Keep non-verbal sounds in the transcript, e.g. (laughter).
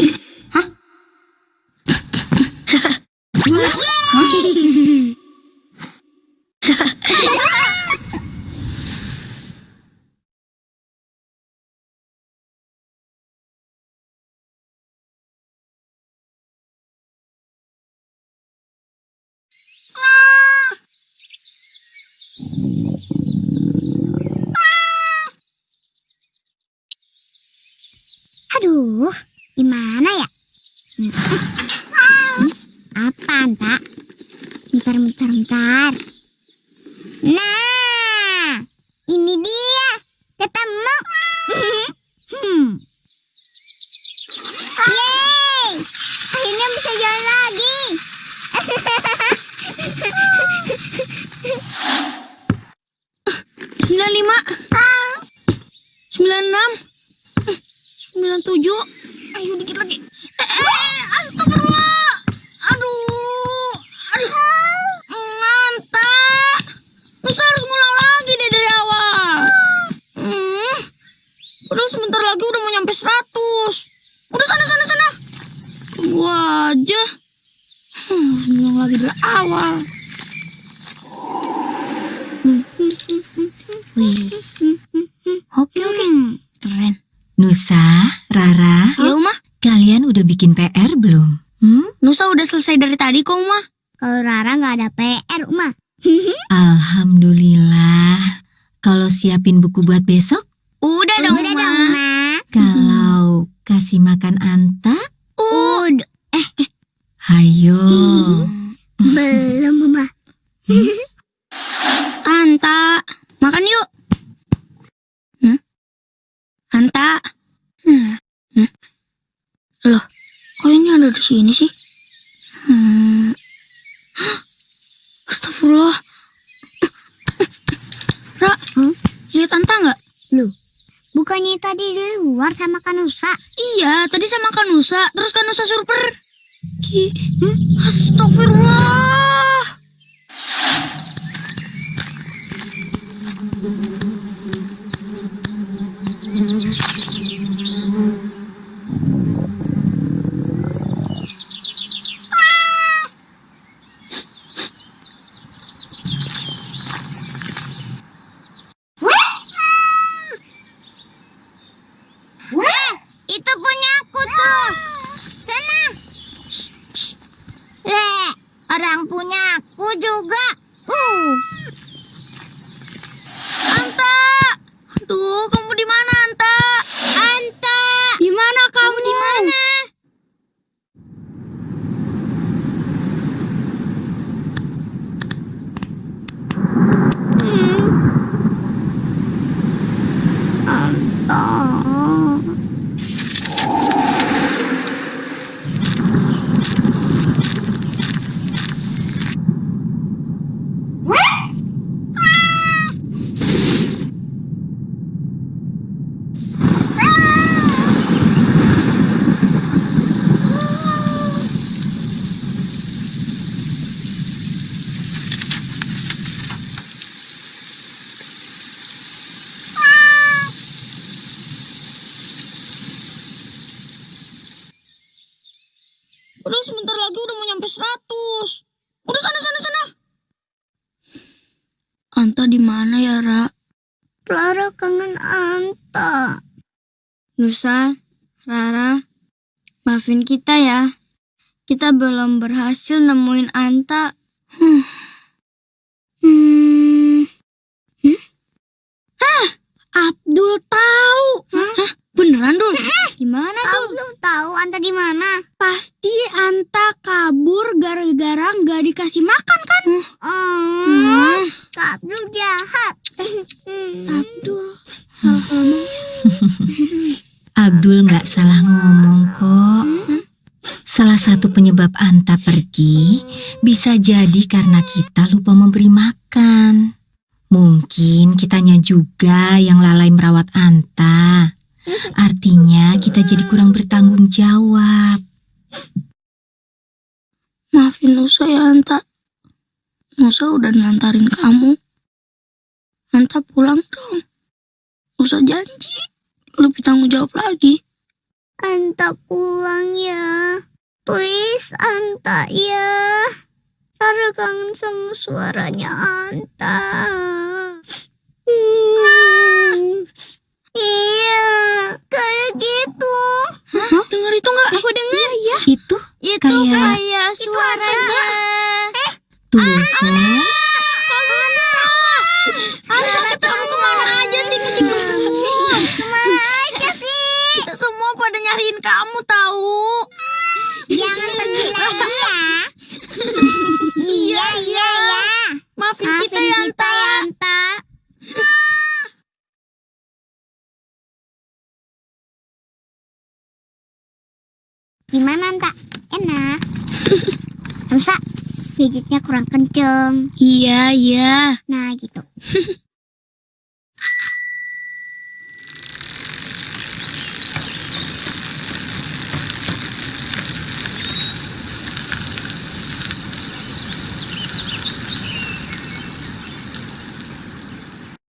Hah? Aduh, gimana ya? Hmm. Apa, Anta? Bentar, bentar, bentar. Nah, ini dia. Ketemu. Hmm. Yeay, akhirnya bisa jalan lagi. (laughs) Sembilan lima. Sembilan enam. Sembilan tujuh. Ayo dikit lagi. Eh, eh, astagfirullah. Aduh. Aduh. Nganta. Nusa harus ngulang lagi deh dari awal. Hmm. Udah sebentar lagi udah mau nyampe seratus. Udah sana sana sana. Tunggu aja. Hmm, harus ngulang lagi dari awal. Wih. Oke oke. Keren. Nusa, Rara, kalian udah bikin PR belum? Hmm? Nusa udah selesai dari tadi kok Uma. Kalau Rara nggak ada PR, Uma. (laughs) Alhamdulillah. Kalau siapin buku buat besok, Udah dong Udah Uma. dong, Ma. (laughs) kalau kasih makan Anta, Udah. hayo. (laughs) Belum, Uma. Anta, makan yuk. Hmm? Anta. Hmm. Hmm. Loh, kok ini ada di sini sih? Hmm. Astagfirullah. Ra, Hmm? lihat Anta nggak? Bukannya tadi di luar sama Kanusa? Iya, tadi saya makan Nusa, terus kan Nusa super. Ki, hmm? Astagfirullah. Eh, itu punya aku tuh. Sana. Eh, orang punya aku juga. Uh, Anta! Aduh, kamu di mana? Anta. Di mana kamu di mana? Hmm. Anta. Udah sebentar lagi udah mau nyampe 100. Udah sana sana sana. Anta di mana ya, Ra? Clara kangen Anta. Nusa, Rara, maafin kita ya. Kita belum berhasil nemuin Anta. Hmm. Hmm. Hmm? Ah, Abdul tahu. Hah? Beneran, Dul? Gimana, Kau Dul? belum tahu Anta di mana? Pasti Anta kabur gara-gara nggak dikasih makan kan? Oh, Kak Abdul jahat. Abdul, salah ngomong. (laughs) Abdul nggak salah ngomong kok. Salah satu penyebab Anta pergi bisa jadi karena kita lupa memberi makan. Mungkin kitanya juga yang lalai merawat Anta. Artinya kita jadi kurang bertanggung jawab. Maafin Nusa ya, Anta. Nusa udah nantarin kamu. Anta pulang dong. Nusa janji. Lebih tanggung jawab lagi. Anta pulang ya. Please Anta ya. Rara kangen sama suaranya Anta. Hmm. Iya, kayak gitu. Hah? Dengar itu nggak? Aku dengar. Iya. Itu Itu Kayak- kayak suaranya. tuh kan. Anta ketemu ke mana aja sih kucing gemuk? Ke mana aja sih? Kita semua pada nyariin kamu tahu. Jangan pergi lagi ya. iya, iya, iya. Maafin, Maafin kita ya kita Anta. ya, Anta. Gimana, Anta? Enak. Masa gadgetnya kurang kenceng. Iya, iya. Nah, gitu. (laughs)